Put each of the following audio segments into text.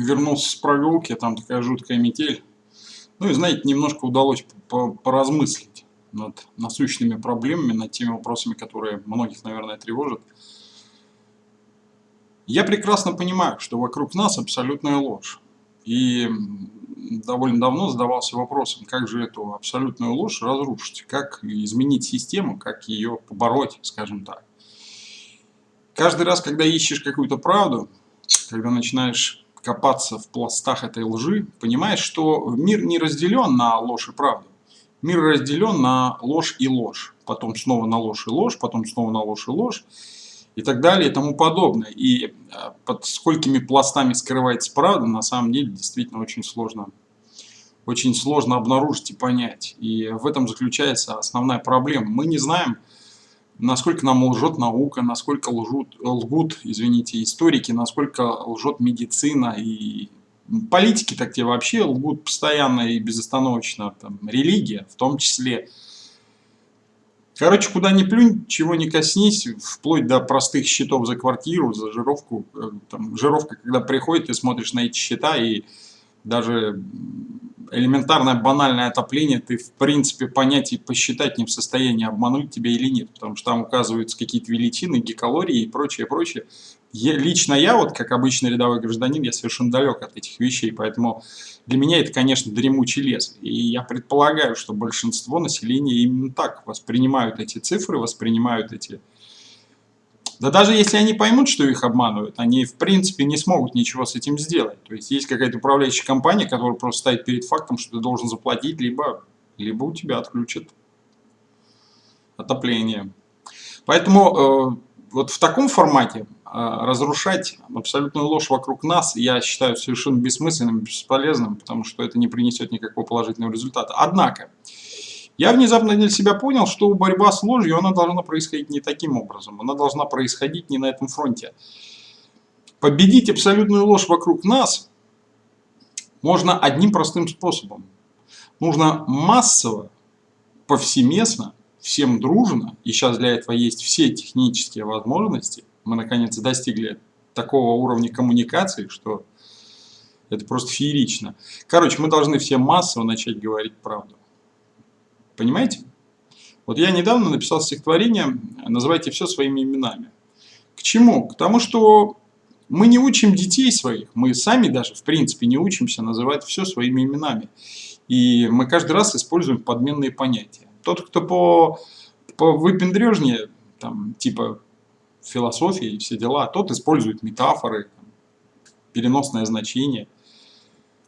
вернулся с прогулки, там такая жуткая метель. Ну и, знаете, немножко удалось поразмыслить над насущными проблемами, над теми вопросами, которые многих, наверное, тревожат. Я прекрасно понимаю, что вокруг нас абсолютная ложь. И довольно давно задавался вопросом, как же эту абсолютную ложь разрушить, как изменить систему, как ее побороть, скажем так. Каждый раз, когда ищешь какую-то правду, когда начинаешь копаться в пластах этой лжи, понимаешь, что мир не разделен на ложь и правду. Мир разделен на ложь и ложь, потом снова на ложь и ложь, потом снова на ложь и ложь, и так далее и тому подобное. И а, под сколькими пластами скрывается правда, на самом деле действительно очень сложно, очень сложно обнаружить и понять. И в этом заключается основная проблема. Мы не знаем, насколько нам лжет наука, насколько лжут, лгут, извините, историки, насколько лжет медицина и политики так те вообще лгут постоянно и безостановочно, там, религия в том числе. Короче, куда ни плюнь, чего не коснись, вплоть до простых счетов за квартиру, за жировку. Э, там, жировка, когда приходит, ты смотришь на эти счета и даже элементарное банальное отопление ты в принципе понять и посчитать не в состоянии, обмануть тебя или нет, потому что там указываются какие-то величины, гикалории и прочее, прочее. Я, лично я, вот как обычный рядовой гражданин, я совершенно далек от этих вещей, поэтому для меня это, конечно, дремучий лес. И я предполагаю, что большинство населения именно так воспринимают эти цифры, воспринимают эти да даже если они поймут, что их обманывают, они в принципе не смогут ничего с этим сделать. То есть есть какая-то управляющая компания, которая просто стоит перед фактом, что ты должен заплатить, либо, либо у тебя отключат отопление. Поэтому э, вот в таком формате э, разрушать абсолютную ложь вокруг нас я считаю совершенно бессмысленным, бесполезным, потому что это не принесет никакого положительного результата. Однако, я внезапно для себя понял, что борьба с ложью, она должна происходить не таким образом. Она должна происходить не на этом фронте. Победить абсолютную ложь вокруг нас можно одним простым способом. Нужно массово, повсеместно, всем дружно, и сейчас для этого есть все технические возможности, мы наконец достигли такого уровня коммуникации, что это просто феерично. Короче, мы должны все массово начать говорить правду. Понимаете? Вот я недавно написал стихотворение «Называйте все своими именами». К чему? К тому, что мы не учим детей своих, мы сами даже, в принципе, не учимся называть все своими именами. И мы каждый раз используем подменные понятия. Тот, кто по, по выпендрежнее, там, типа философии и все дела, тот использует метафоры, переносное значение –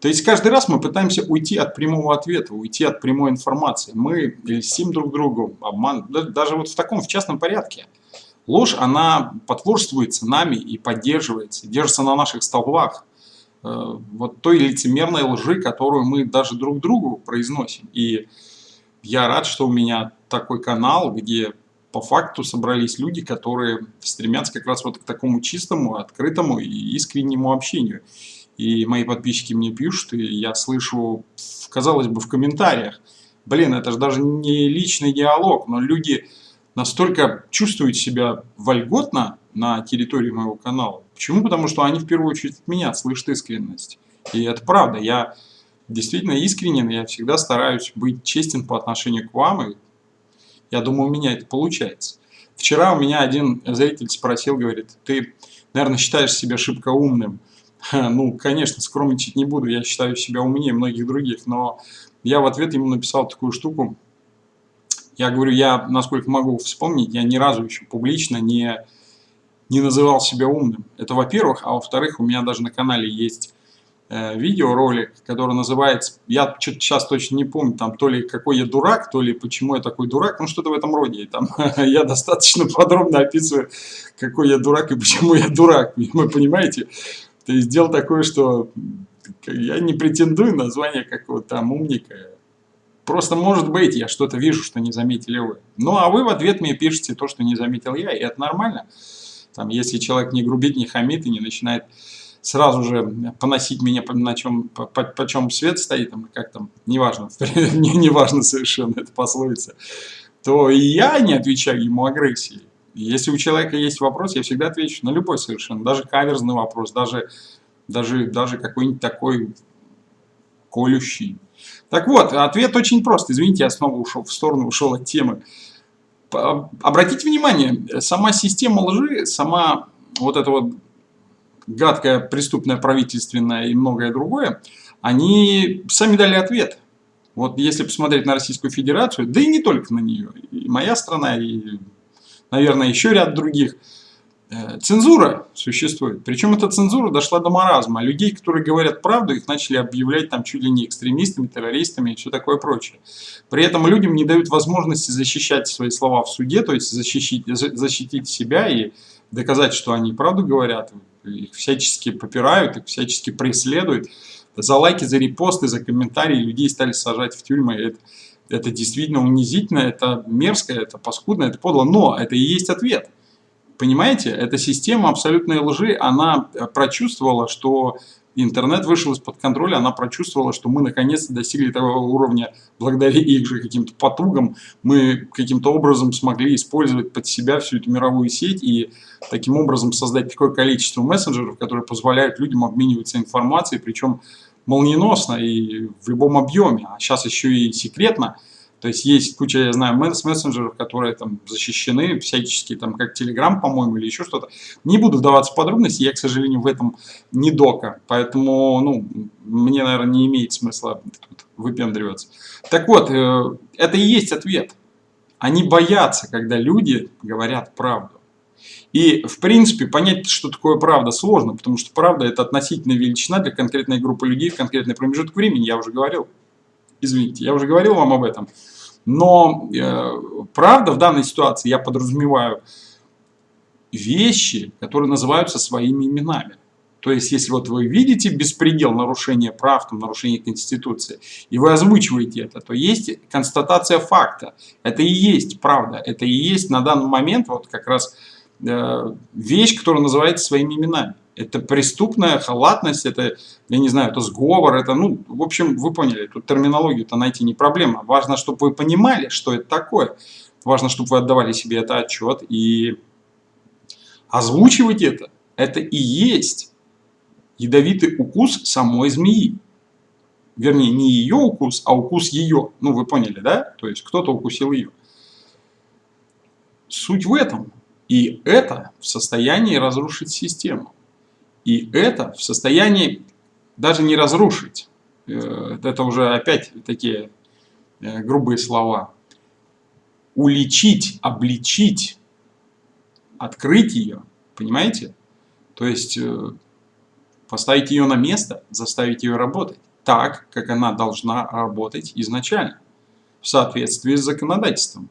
то есть каждый раз мы пытаемся уйти от прямого ответа, уйти от прямой информации. Мы льстим друг другу, обман, даже вот в таком, в частном порядке. Ложь, она потворствуется нами и поддерживается, держится на наших столбах. Э, вот той лицемерной лжи, которую мы даже друг другу произносим. И я рад, что у меня такой канал, где по факту собрались люди, которые стремятся как раз вот к такому чистому, открытому и искреннему общению и мои подписчики мне пишут, и я слышу, казалось бы, в комментариях, блин, это же даже не личный диалог, но люди настолько чувствуют себя вольготно на территории моего канала. Почему? Потому что они в первую очередь от меня слышат искренность. И это правда, я действительно искренен, я всегда стараюсь быть честен по отношению к вам, и я думаю, у меня это получается. Вчера у меня один зритель спросил, говорит, ты, наверное, считаешь себя шибко умным. Ну, конечно, скромничать не буду, я считаю себя умнее многих других, но я в ответ ему написал такую штуку. Я говорю, я, насколько могу вспомнить, я ни разу еще публично не, не называл себя умным. Это во-первых, а во-вторых, у меня даже на канале есть э, видеоролик, который называется, я что-то сейчас точно не помню, там то ли какой я дурак, то ли почему я такой дурак, ну что-то в этом роде. Там я достаточно подробно описываю, какой я дурак и почему я дурак, вы понимаете? Есть дело такое, что я не претендую на звание какого-то там умника. Просто может быть, я что-то вижу, что не заметили вы. Ну, а вы в ответ мне пишете то, что не заметил я, и это нормально. Там, если человек не грубит, не хамит и не начинает сразу же поносить меня, на чем, по, по, по чем свет стоит, там, как там, неважно, не, неважно совершенно, это пословица, то и я не отвечаю ему агрессией. Если у человека есть вопрос, я всегда отвечу на любой совершенно, даже каверзный вопрос, даже даже, даже какой-нибудь такой колющий. Так вот, ответ очень прост. Извините, я снова ушел в сторону, ушел от темы. Обратите внимание, сама система лжи, сама вот эта вот гадкая, преступная, правительственная и многое другое, они сами дали ответ. Вот если посмотреть на Российскую Федерацию, да и не только на нее, и моя страна, и, наверное, еще ряд других – Э, цензура существует. Причем эта цензура дошла до маразма. Людей, которые говорят правду, их начали объявлять там чуть ли не экстремистами, террористами и все такое прочее. При этом людям не дают возможности защищать свои слова в суде, то есть защитить, защитить себя и доказать, что они правду говорят. Их всячески попирают, их всячески преследуют. За лайки, за репосты, за комментарии людей стали сажать в тюрьмы. Это, это действительно унизительно, это мерзко, это паскудно, это подло. Но это и есть ответ. Понимаете, эта система абсолютной лжи, она э, прочувствовала, что интернет вышел из-под контроля, она прочувствовала, что мы наконец-то достигли того уровня, благодаря их же каким-то потугам, мы каким-то образом смогли использовать под себя всю эту мировую сеть и таким образом создать такое количество мессенджеров, которые позволяют людям обмениваться информацией, причем молниеносно и в любом объеме, а сейчас еще и секретно. То есть есть куча, я знаю, мессенджеров, которые там защищены всячески, там как Telegram, по-моему, или еще что-то. Не буду вдаваться в подробности, я, к сожалению, в этом не дока. Поэтому, ну, мне, наверное, не имеет смысла тут выпендриваться. Так вот, э, это и есть ответ. Они боятся, когда люди говорят правду. И, в принципе, понять, что такое правда, сложно, потому что правда – это относительная величина для конкретной группы людей в конкретный промежуток времени, я уже говорил. Извините, я уже говорил вам об этом. Но э, правда в данной ситуации я подразумеваю вещи, которые называются своими именами. То есть, если вот вы видите беспредел нарушения прав, там, нарушения Конституции, и вы озвучиваете это, то есть констатация факта. Это и есть правда. Это и есть на данный момент вот как раз вещь, которая называется своими именами это преступная халатность, это, я не знаю, это сговор, это, ну, в общем, вы поняли, тут терминологию-то найти не проблема. Важно, чтобы вы понимали, что это такое. Важно, чтобы вы отдавали себе это отчет и озвучивать это. Это и есть ядовитый укус самой змеи. Вернее, не ее укус, а укус ее. Ну, вы поняли, да? То есть, кто-то укусил ее. Суть в этом. И это в состоянии разрушить систему. И это в состоянии даже не разрушить. Э, это уже опять такие э, грубые слова. Уличить, обличить, открыть ее. Понимаете? То есть э, поставить ее на место, заставить ее работать так, как она должна работать изначально, в соответствии с законодательством.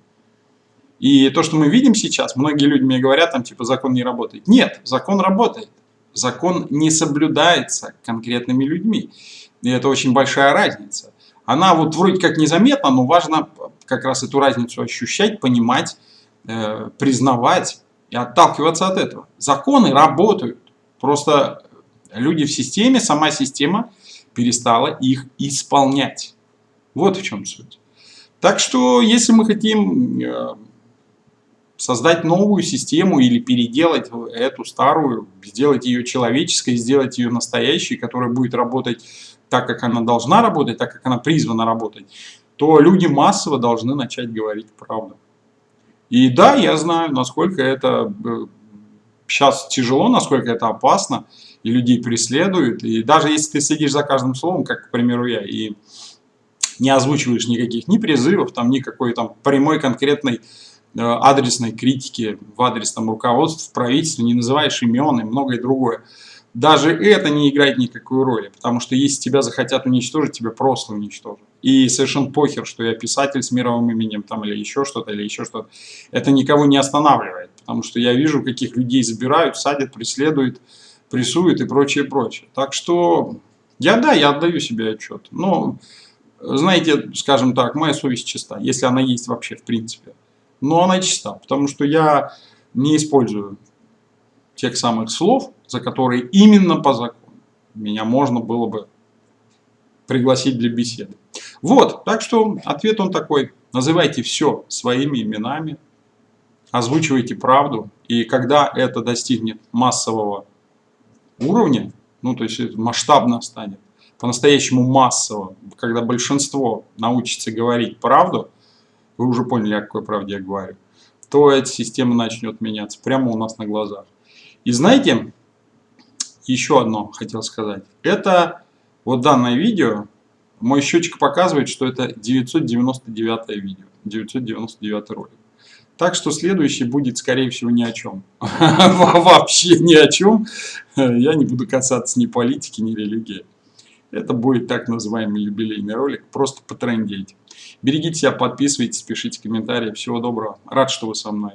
И то, что мы видим сейчас, многие люди мне говорят, там, типа, закон не работает. Нет, закон работает закон не соблюдается конкретными людьми. И это очень большая разница. Она вот вроде как незаметна, но важно как раз эту разницу ощущать, понимать, э, признавать и отталкиваться от этого. Законы работают. Просто люди в системе, сама система перестала их исполнять. Вот в чем суть. Так что, если мы хотим э, создать новую систему или переделать эту старую, сделать ее человеческой, сделать ее настоящей, которая будет работать так, как она должна работать, так, как она призвана работать, то люди массово должны начать говорить правду. И да, я знаю, насколько это сейчас э, тяжело, насколько это опасно, и людей преследуют. И даже если ты следишь за каждым словом, как, к примеру, я, и не озвучиваешь никаких ни призывов, там, никакой там прямой конкретной адресной критики в адрес там, руководства, в правительстве, не называешь имен и многое другое. Даже это не играет никакой роли, потому что если тебя захотят уничтожить, тебя просто уничтожат. И совершенно похер, что я писатель с мировым именем там, или еще что-то, или еще что-то. Это никого не останавливает, потому что я вижу, каких людей забирают, садят, преследуют, прессуют и прочее, прочее. Так что я, да, я отдаю себе отчет. Но, знаете, скажем так, моя совесть чиста, если она есть вообще в принципе но она чиста, потому что я не использую тех самых слов, за которые именно по закону меня можно было бы пригласить для беседы. Вот, так что ответ он такой. Называйте все своими именами, озвучивайте правду, и когда это достигнет массового уровня, Ну, то есть масштабно станет, по-настоящему массово, когда большинство научится говорить правду, вы уже поняли, о какой правде я говорю, то эта система начнет меняться прямо у нас на глазах. И знаете, еще одно хотел сказать. Это вот данное видео, мой счетчик показывает, что это 999 видео, 999 ролик. Так что следующий будет, скорее всего, ни о чем. Вообще ни о чем. Я не буду касаться ни политики, ни религии. Это будет так называемый юбилейный ролик, просто потрендеть. Берегите себя, подписывайтесь, пишите комментарии. Всего доброго. Рад, что вы со мной.